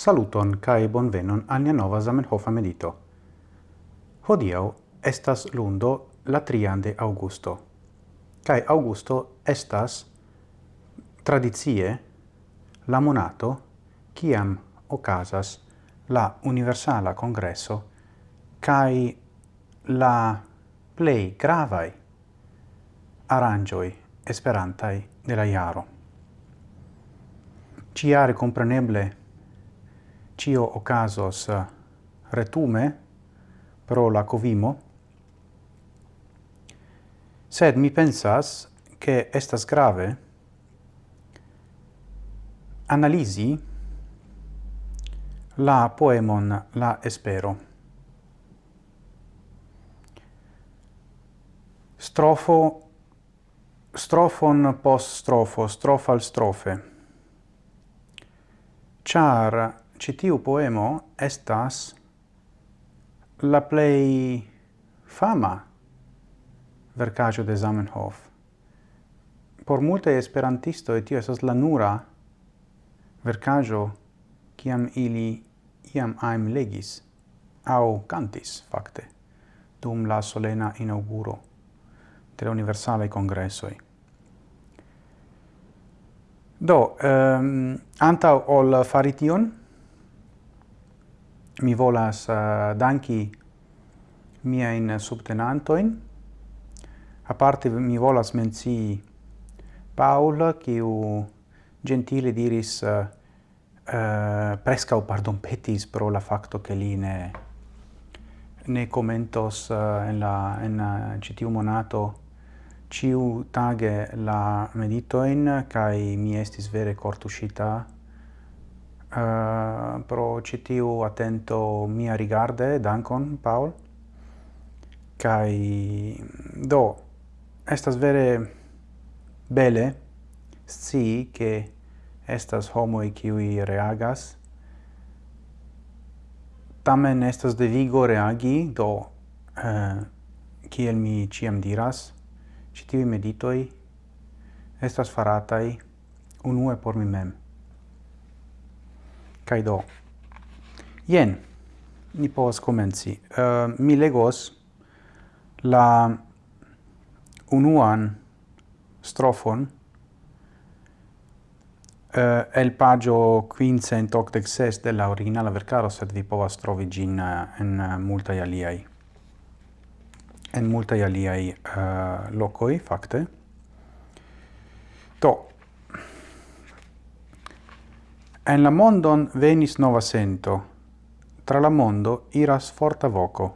Saluton kai bonvenon al nia nova Zamenhofa medito. Hodiau estas lundo la trian de Augusto. Kai Augusto estas tradizie la monato kiam okazas la universala congresso kai la plei gravai arangioi esperantai de la iaro. Ciare compreneble cio ocasos eh, retume pro la covimo, sed mi pensas che estas grave analisi la poemon La Espero. Strofo, strofon post strofo, strofal strofe, char citiu poemo estas la plei fama vercaggio de Zamenhof. Por multe esperantisto tio esas la nura vercaggio kiam ili iam aim legis au cantis fakte dum la solena inauguro de la universale congressoi. Do, ehm, um, antau ol farition, mi volas uh, danki miain subtenantoin. Aparte mi volas mencii Paul, kiu gentile diris eh, eh, uh, uh, o pardon petis pro la facto che li ne, ne commentos uh, en la en uh, citiu monato ciu tage la meditoin, kai mi estis vere cortuscita uh, pro citiu attento mia rigarde, dankon, Paul. Kai, do, estas vere bele sci che estas homoi qui reagas, tamen estas devigo reagi, do, uh, kiel mi ciam diras, citivi meditoi estas faratai unue por mi mem kai do. Jen, ni povas komenci. Uh, mi legos la unuan strofon uh, el pagio quincent octec ses de la originala vercaro, sed vi povas trovi gin eh, en multaj aliaj en multaj aliaj uh, locoi, facte. Do, En la mondon venis nova sento, tra la mondo iras forta voco.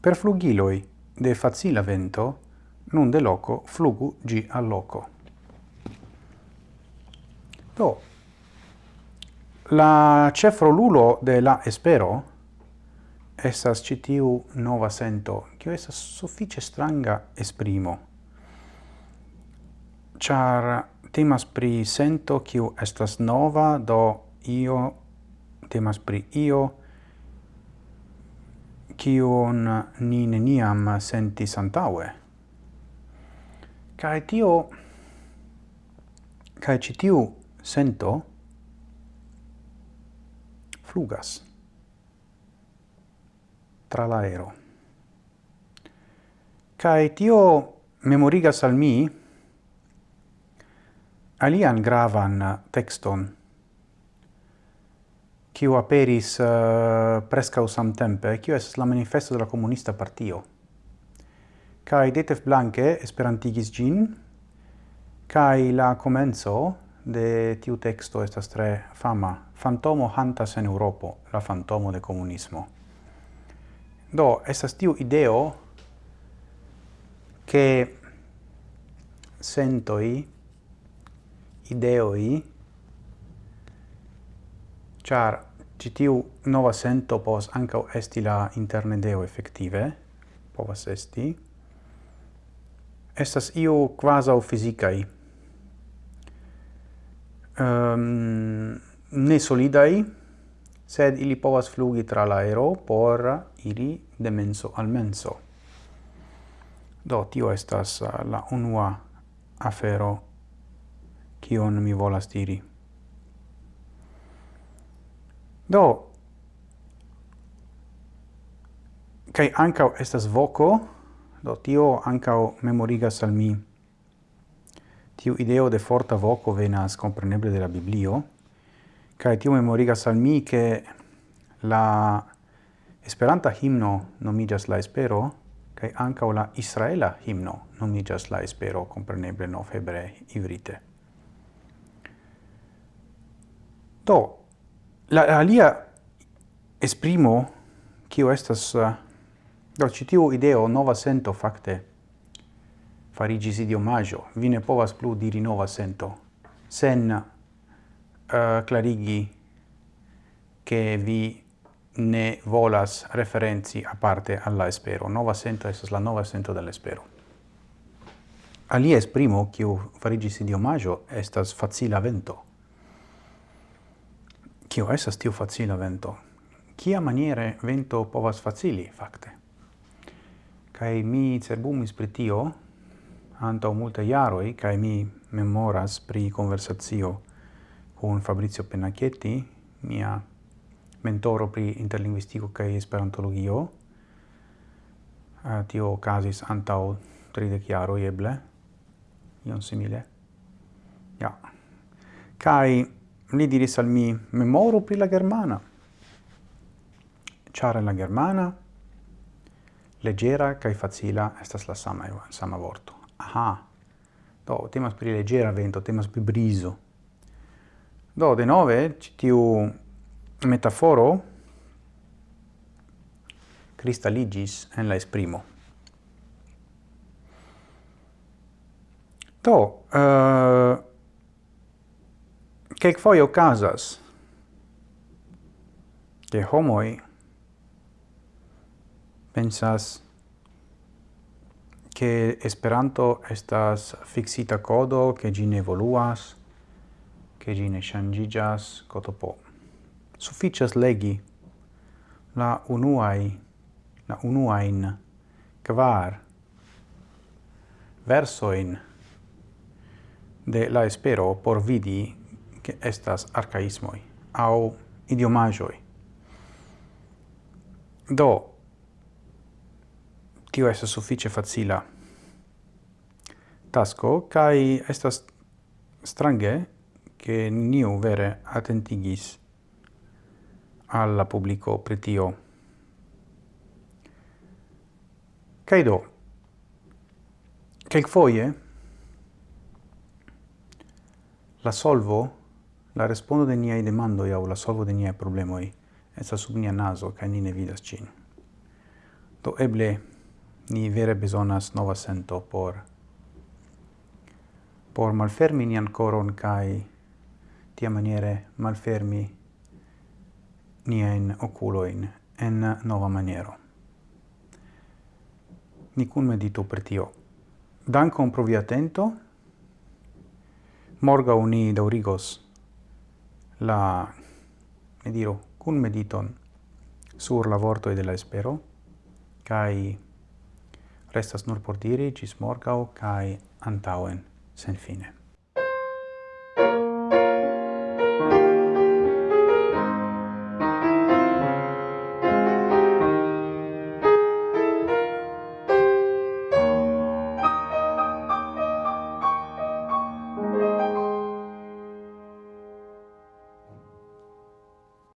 Per flugiloi de facila vento, nun de loco flugu gi al loco. Do, la cefrolulo de la espero, essas citiu nova sento, che essas suffice stranga esprimo char temas pri sento kiu estas nova, do io temas pri io kiun ni neniam sentis antaŭe. Kaj tio kaj ĉi tiu sento flugas tra l'aero. Kai tio memorigas al mi alian gravan uh, texton, kiu aperis uh, prescau samtempe, kiu es la manifesto de la comunista partio. Kai Detef Blanke esperantigis gin, kai la comenzo de tiu texto estas tre fama. Fantomo hantas en Europo, la fantomo de comunismo. Do, estas tiu ideo che sentoi ideoi, char citiu nova sento pos ancau esti la internedeo effettive, povas esti, estas iu quasau fisicai. um, ehm, ne solidai, sed ili povas flugi tra l'aero por iri de menso al menso. Do, tio estas la unua afero kion mi volas diri. Do, kai ancau estas voco, do tio ancau memorigas al mi tiu ideo de forta voco venas compreneble de la Biblio, kai tio memorigas al mi che la Esperanta himno nomigas la espero, kai ancau la Israela himno nomigas la espero, compreneble no febre ivrite. Do, la alia esprimo, kio estas, eh, do, citiu ideo nova sento fakte farigis idiomaggio, vi ne povas plu diri nova sento, sen eh, uh, clarigi che vi ne volas referenzi a parte alla espero. Nova sento estas la nova sento dell'espero. Alia esprimo, kiu farigis idiomaggio, estas facila vento. Kio esas tiu facila vento? Kia maniere vento povas facili, facte? Kai mi cerbumis pri tio antau multe jaroi, kai mi memoras pri conversazio con Fabrizio Pennacchietti, mia mentoro pri interlinguistico kai esperantologio. Uh, tio casis antau tridec jaroi eble, ion simile. Ja. Kai li diris al mi memoru pri la germana. Ĉar la germana leggera kai facila estas la sama sama vorto. Aha. Do temas pri leggera vento, temas pri briso Do de nove, tiu metaforo cristalligis en la esprimo. Do, uh, Cec foi ocasas che homoi pensas che Esperanto estas fixita codo, che gi ne evoluas, che gi ne shangigas, cotopo. Sufficias legi la unuai, la unuain, kvar versoin de la espero por vidi che estas arcaismoi au idiomagioi. Do, tio estas suffice facila tasco, cae estas strange che niu vere attentigis alla publico pretio. Cae do, quelc foie la solvo La respondo de niai demandoi au la solvo de niai problemoi estas sub nia naso ca ni ne vidas cin. Do eble ni vere besonas nova sento por por malfermi nian coron kai tia maniere malfermi nien oculoin en nova maniero. Ni cun meditu per tio. Dankon pro via atento. Morga uni daurigos la, ne diro cun mediton sur la vorto de la espero, kai restas nur por diri, cis morgau, kai antauen, sen fine.